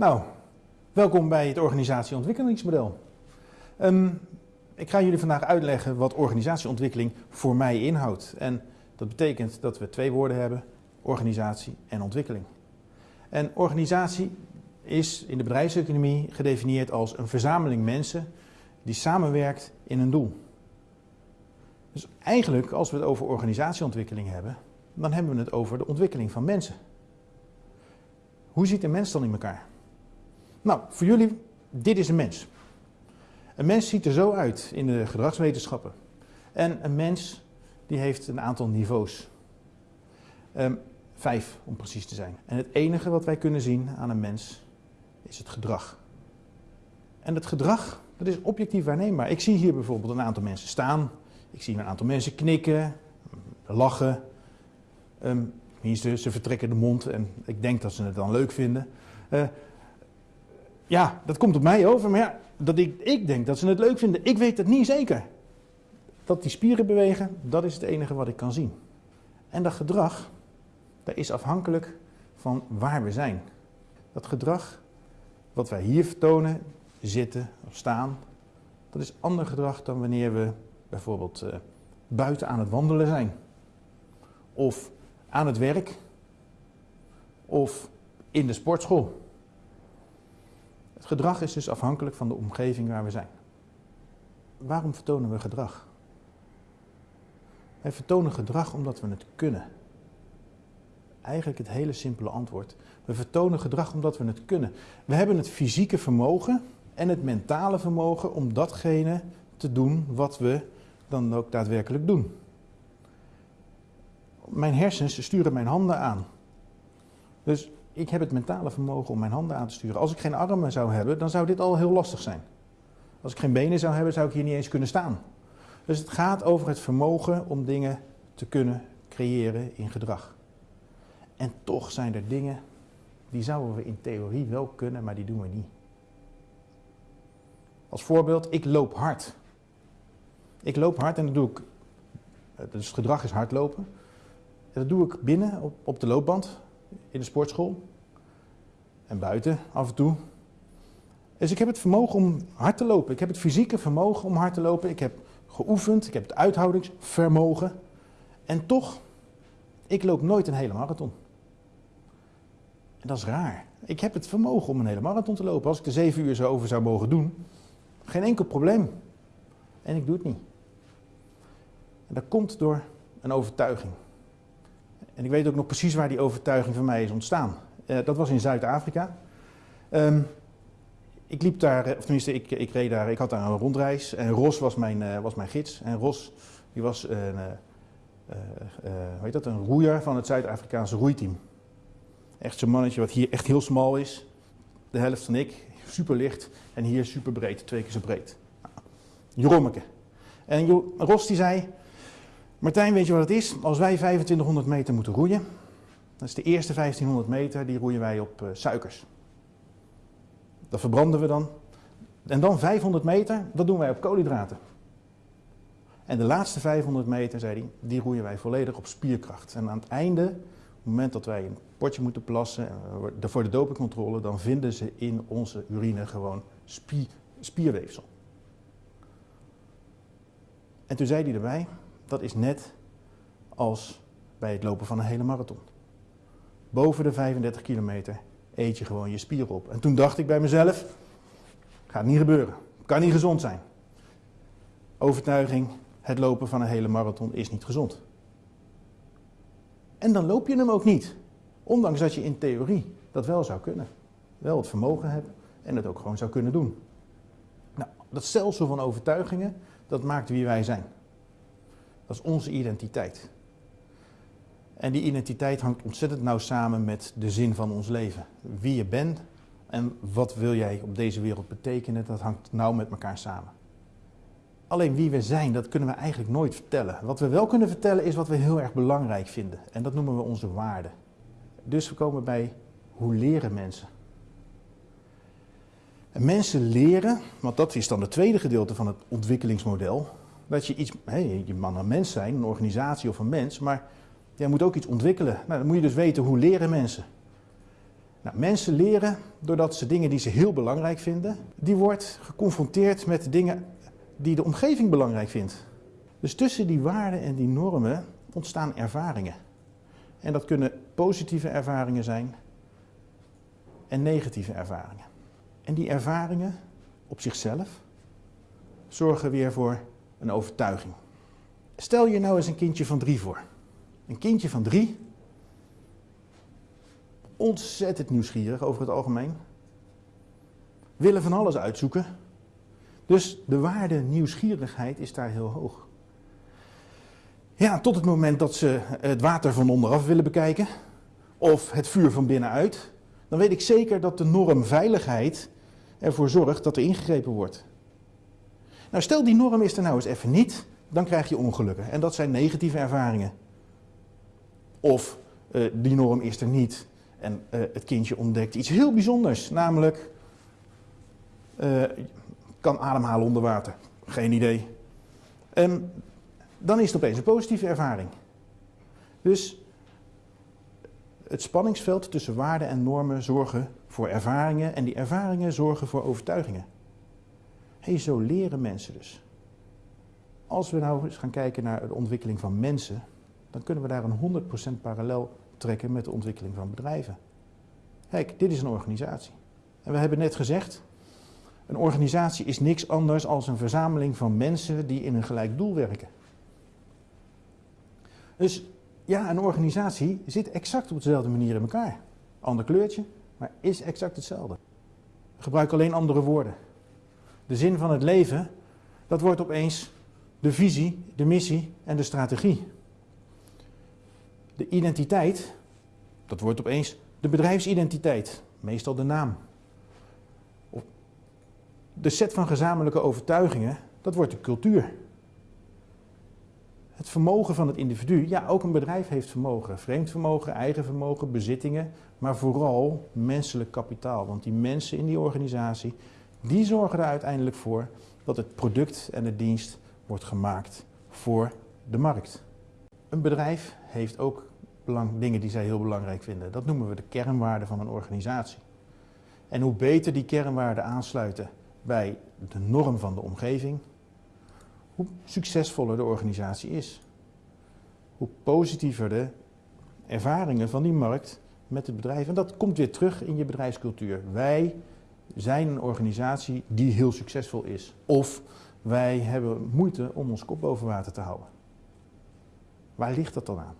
Nou, welkom bij het organisatieontwikkelingsmodel. Um, ik ga jullie vandaag uitleggen wat organisatieontwikkeling voor mij inhoudt. En dat betekent dat we twee woorden hebben, organisatie en ontwikkeling. En organisatie is in de bedrijfseconomie gedefinieerd als een verzameling mensen die samenwerkt in een doel. Dus eigenlijk, als we het over organisatieontwikkeling hebben, dan hebben we het over de ontwikkeling van mensen. Hoe ziet een mens dan in elkaar? Nou, voor jullie, dit is een mens. Een mens ziet er zo uit in de gedragswetenschappen. En een mens die heeft een aantal niveaus. Um, vijf om precies te zijn. En het enige wat wij kunnen zien aan een mens is het gedrag. En het gedrag, dat is objectief waarneembaar. Ik zie hier bijvoorbeeld een aantal mensen staan. Ik zie een aantal mensen knikken, lachen. Um, ze vertrekken de mond en ik denk dat ze het dan leuk vinden. Uh, ja, dat komt op mij over, maar ja, dat ik, ik denk dat ze het leuk vinden. Ik weet het niet zeker. Dat die spieren bewegen, dat is het enige wat ik kan zien. En dat gedrag, dat is afhankelijk van waar we zijn. Dat gedrag wat wij hier vertonen, zitten of staan, dat is ander gedrag dan wanneer we bijvoorbeeld uh, buiten aan het wandelen zijn. Of aan het werk. Of in de sportschool. Het gedrag is dus afhankelijk van de omgeving waar we zijn. Waarom vertonen we gedrag? Wij vertonen gedrag omdat we het kunnen. Eigenlijk het hele simpele antwoord. We vertonen gedrag omdat we het kunnen. We hebben het fysieke vermogen en het mentale vermogen om datgene te doen wat we dan ook daadwerkelijk doen. Mijn hersens sturen mijn handen aan. Dus ik heb het mentale vermogen om mijn handen aan te sturen. Als ik geen armen zou hebben, dan zou dit al heel lastig zijn. Als ik geen benen zou hebben, zou ik hier niet eens kunnen staan. Dus het gaat over het vermogen om dingen te kunnen creëren in gedrag. En toch zijn er dingen die zouden we in theorie wel kunnen, maar die doen we niet. Als voorbeeld, ik loop hard. Ik loop hard en dat doe ik, dus het gedrag is hardlopen. Dat doe ik binnen op, op de loopband in de sportschool en buiten af en toe. Dus ik heb het vermogen om hard te lopen. Ik heb het fysieke vermogen om hard te lopen. Ik heb geoefend, ik heb het uithoudingsvermogen. En toch, ik loop nooit een hele marathon. En dat is raar. Ik heb het vermogen om een hele marathon te lopen. Als ik er zeven uur zo over zou mogen doen, geen enkel probleem. En ik doe het niet. En dat komt door een overtuiging. En ik weet ook nog precies waar die overtuiging van mij is ontstaan. Uh, dat was in Zuid-Afrika. Um, ik liep daar, of tenminste, ik, ik reed daar, ik had daar een rondreis. En Ros was mijn, uh, was mijn gids. En Ros, die was een, hoe heet dat, een roeier van het Zuid-Afrikaanse roeiteam. Echt zo'n mannetje wat hier echt heel smal is. De helft van ik, super licht. En hier super breed, twee keer zo breed. Jerommeke. En Ros die zei, Martijn, weet je wat het is? Als wij 2500 meter moeten roeien, dat is de eerste 1500 meter, die roeien wij op uh, suikers. Dat verbranden we dan. En dan 500 meter, dat doen wij op koolhydraten. En de laatste 500 meter, zei hij, die roeien wij volledig op spierkracht. En aan het einde, op het moment dat wij een potje moeten plassen voor de dopingcontrole, dan vinden ze in onze urine gewoon spier, spierweefsel. En toen zei hij erbij, dat is net als bij het lopen van een hele marathon. Boven de 35 kilometer eet je gewoon je spier op. En toen dacht ik bij mezelf, gaat niet gebeuren. Kan niet gezond zijn. Overtuiging, het lopen van een hele marathon is niet gezond. En dan loop je hem ook niet. Ondanks dat je in theorie dat wel zou kunnen. Wel het vermogen hebt en het ook gewoon zou kunnen doen. Nou, dat stelsel van overtuigingen, dat maakt wie wij zijn. Dat is onze identiteit. En die identiteit hangt ontzettend nauw samen met de zin van ons leven. Wie je bent en wat wil jij op deze wereld betekenen, dat hangt nauw met elkaar samen. Alleen wie we zijn, dat kunnen we eigenlijk nooit vertellen. Wat we wel kunnen vertellen is wat we heel erg belangrijk vinden. En dat noemen we onze waarden. Dus we komen bij hoe leren mensen. En mensen leren, want dat is dan het tweede gedeelte van het ontwikkelingsmodel, dat je iets, hey, je mag een mens zijn, een organisatie of een mens, maar jij moet ook iets ontwikkelen. Nou, dan moet je dus weten hoe leren mensen. Nou, mensen leren doordat ze dingen die ze heel belangrijk vinden, die wordt geconfronteerd met dingen die de omgeving belangrijk vindt. Dus tussen die waarden en die normen ontstaan ervaringen. En dat kunnen positieve ervaringen zijn en negatieve ervaringen. En die ervaringen op zichzelf zorgen weer voor een overtuiging. Stel je nou eens een kindje van drie voor. Een kindje van drie, ontzettend nieuwsgierig over het algemeen, willen van alles uitzoeken. Dus de waarde nieuwsgierigheid is daar heel hoog. Ja, tot het moment dat ze het water van onderaf willen bekijken, of het vuur van binnenuit, dan weet ik zeker dat de norm veiligheid ervoor zorgt dat er ingegrepen wordt. Nou, stel die norm is er nou eens even niet, dan krijg je ongelukken. En dat zijn negatieve ervaringen. Of uh, die norm is er niet en uh, het kindje ontdekt iets heel bijzonders, namelijk uh, kan ademhalen onder water. Geen idee. Um, dan is het opeens een positieve ervaring. Dus het spanningsveld tussen waarden en normen zorgen voor ervaringen en die ervaringen zorgen voor overtuigingen. Hey, zo leren mensen dus. Als we nou eens gaan kijken naar de ontwikkeling van mensen, dan kunnen we daar een 100% parallel trekken met de ontwikkeling van bedrijven. Kijk, dit is een organisatie. En we hebben net gezegd, een organisatie is niks anders dan een verzameling van mensen die in een gelijk doel werken. Dus ja, een organisatie zit exact op dezelfde manier in elkaar. Ander kleurtje, maar is exact hetzelfde. Gebruik alleen andere woorden. De zin van het leven, dat wordt opeens de visie, de missie en de strategie. De identiteit, dat wordt opeens de bedrijfsidentiteit, meestal de naam. De set van gezamenlijke overtuigingen, dat wordt de cultuur. Het vermogen van het individu, ja, ook een bedrijf heeft vermogen. Vreemd vermogen, eigen vermogen, bezittingen, maar vooral menselijk kapitaal. Want die mensen in die organisatie, die zorgen er uiteindelijk voor dat het product en de dienst wordt gemaakt voor de markt. Een bedrijf heeft ook belang, dingen die zij heel belangrijk vinden. Dat noemen we de kernwaarden van een organisatie. En hoe beter die kernwaarden aansluiten bij de norm van de omgeving, hoe succesvoller de organisatie is. Hoe positiever de ervaringen van die markt met het bedrijf. En dat komt weer terug in je bedrijfscultuur. Wij zijn een organisatie die heel succesvol is. Of wij hebben moeite om ons kop boven water te houden. Waar ligt dat dan aan?